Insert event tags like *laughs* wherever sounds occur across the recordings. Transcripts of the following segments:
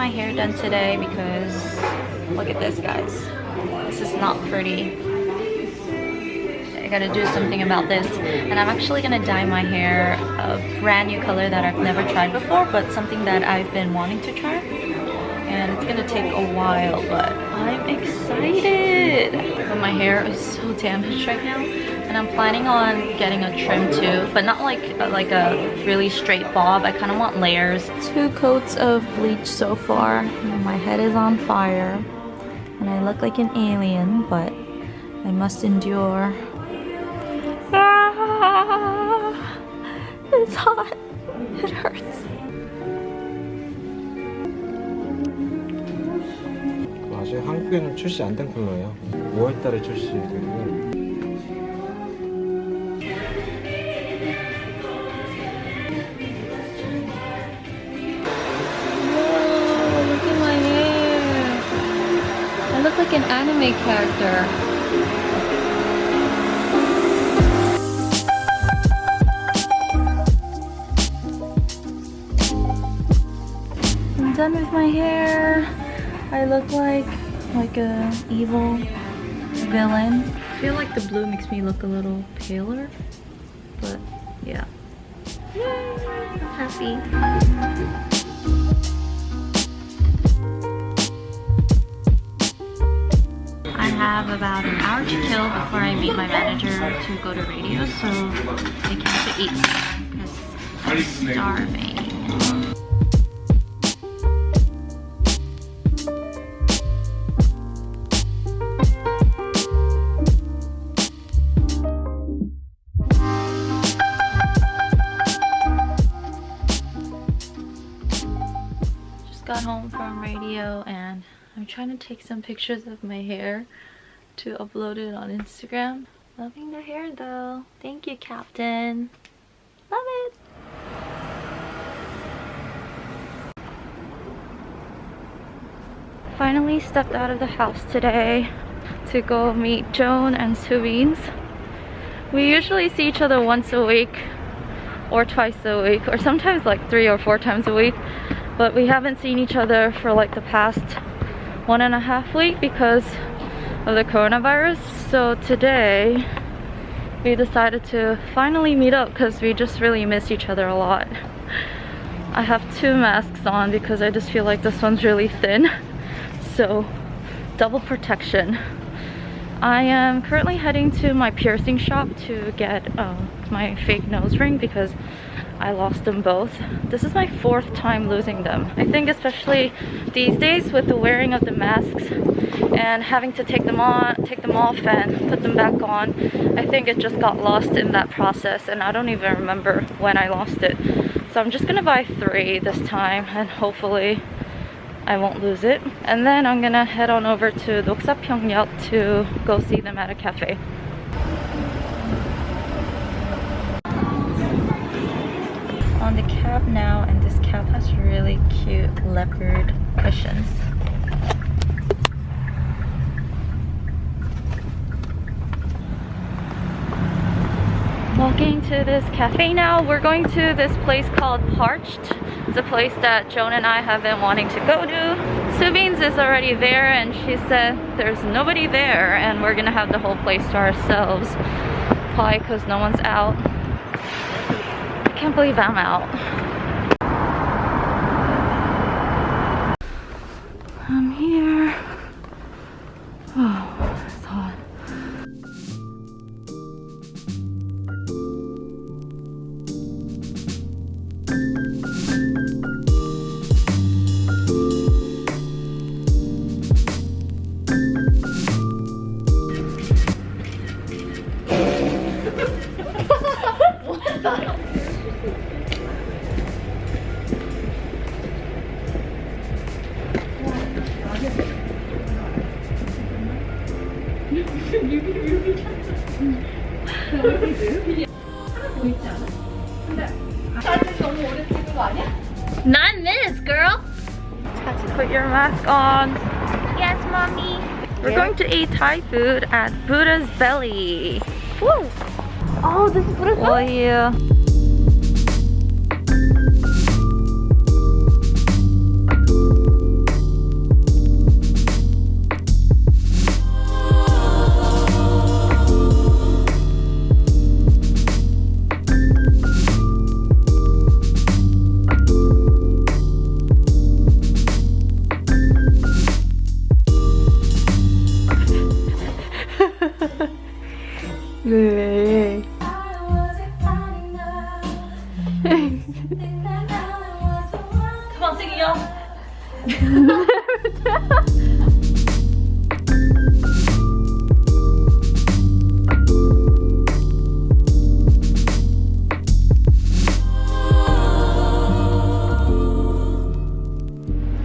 my hair done today because look at this guys. This is not pretty. I gotta do something about this. And I'm actually gonna dye my hair a brand new color that I've never tried before, but something that I've been wanting to try. And it's gonna take a while, but I'm hair is so damaged right now. And I'm planning on getting a trim too, but not like like a really straight bob. I kind of want layers. Two coats of bleach so far. My head is on fire. And I look like an alien, but I must endure. Ah, it's hot. 한국에는 출시 안 된 컬러예요 5월달에 출시되고 Whoa, look at my hair. I look like an anime character. I'm done with my hair. I look like like a evil villain. I feel like the blue makes me look a little paler, but yeah. Yay, I'm happy. I have about an hour to kill before I meet my manager to go to radio, so I came to eat because I'm starving. Got home from radio and I'm trying to take some pictures of my hair to upload it on Instagram. Loving the hair though. Thank you, Captain. Love it. Finally stepped out of the house today to go meet Joan and Subins. We usually see each other once a week or twice a week or sometimes like three or four times a week but we haven't seen each other for like the past one and a half week because of the coronavirus. So today we decided to finally meet up because we just really miss each other a lot. I have two masks on because I just feel like this one's really thin. So double protection. I am currently heading to my piercing shop to get uh, my fake nose ring because I lost them both. This is my fourth time losing them. I think especially these days with the wearing of the masks and having to take them on, take them off and put them back on, I think it just got lost in that process and I don't even remember when I lost it. So I'm just gonna buy three this time and hopefully I won't lose it. And then I'm gonna head on over to Noksapyeong역 to go see them at a cafe. Now, and this cab has really cute leopard cushions. Walking to this cafe now. We're going to this place called Parched. It's a place that Joan and I have been wanting to go to. Subins is already there and she said there's nobody there and we're gonna have the whole place to ourselves. Probably because no one's out. I can't believe I'm out. I'm here. Nine minutes, girl. Have to put your mask on. Yes, mommy. We're going to eat Thai food at Buddha's Belly. Woo! Oh, this is Buddha's Oh yeah. 왜? *laughs* Come on, sing it, y'all.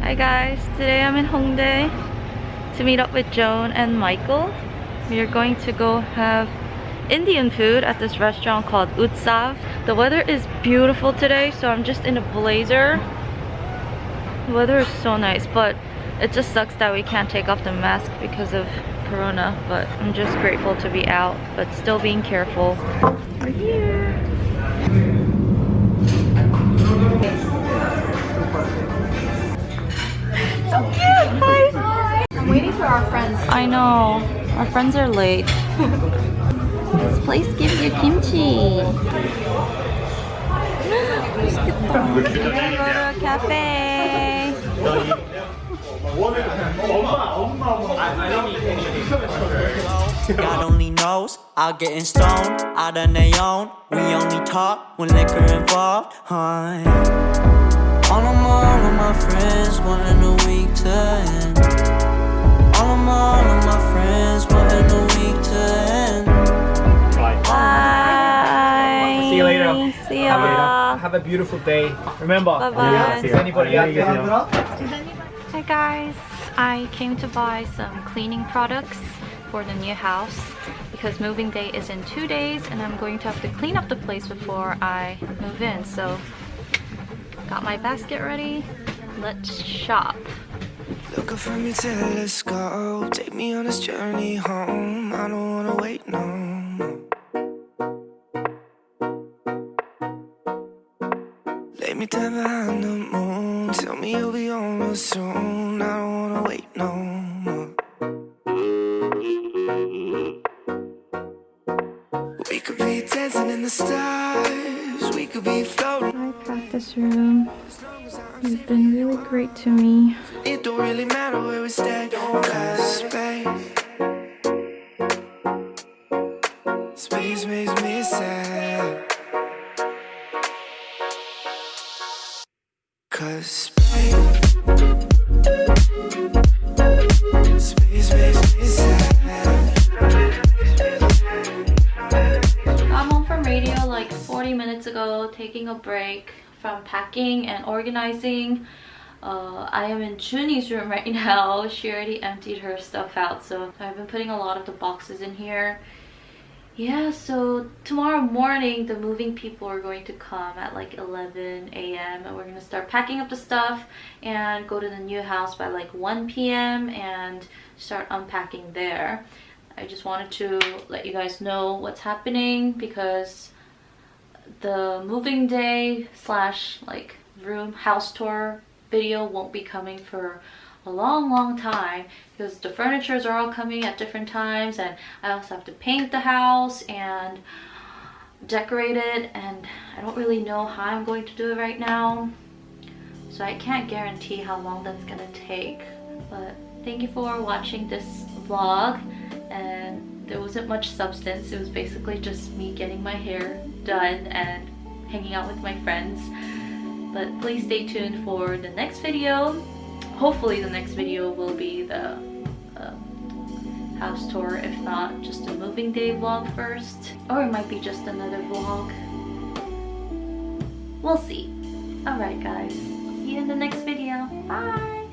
Hi guys, today I'm in Hongdae to meet up with Joan and Michael. We are going to go have Indian food at this restaurant called Utsav. The weather is beautiful today, so I'm just in a blazer. The weather is so nice, but it just sucks that we can't take off the mask because of Corona. But I'm just grateful to be out, but still being careful. We're here. So cute! Hi! I'm waiting for our friends. I know. Our friends are late. *laughs* this place gives you kimchi. 맛있겠다. We're gonna go to a cafe. God only knows I'll getting stoned out on their own. We only talk when liquor involved. Huh? All of my, all of my friends wanting the week to end. All of my, all of my friends Have a beautiful day. Remember, Bye-bye. is anybody out there? Hi guys, I came to buy some cleaning products for the new house because moving day is in two days and I'm going to have to clean up the place before I move in. So got my basket ready. Let's shop. Looking for me till. Take me on this journey home. I don't wanna wait no me down behind the moon. Tell me you'll be on real soon. I don't wanna wait no more. We could be dancing in the stars. We could be floating. My practice room. As long You've been really great to me. Like 40 minutes ago, taking a break from packing and organizing. Uh, I am in Chuni's room right *laughs* now. She already emptied her stuff out, so I've been putting a lot of the boxes in here. Yeah, so tomorrow morning the moving people are going to come at like 11 a.m. and we're going to start packing up the stuff and go to the new house by like 1 p.m. and start unpacking there. I just wanted to let you guys know what's happening because the moving day slash like room house tour video won't be coming for a long long time because the furnitures are all coming at different times and I also have to paint the house and decorate it and I don't really know how I'm going to do it right now. So I can't guarantee how long that's gonna take but thank you for watching this vlog and there wasn't much substance. It was basically just me getting my hair done and hanging out with my friends. But please stay tuned for the next video. Hopefully the next video will be the uh, house tour if not just a moving day vlog first or it might be just another vlog. We'll see. All right guys. See you in the next video. Bye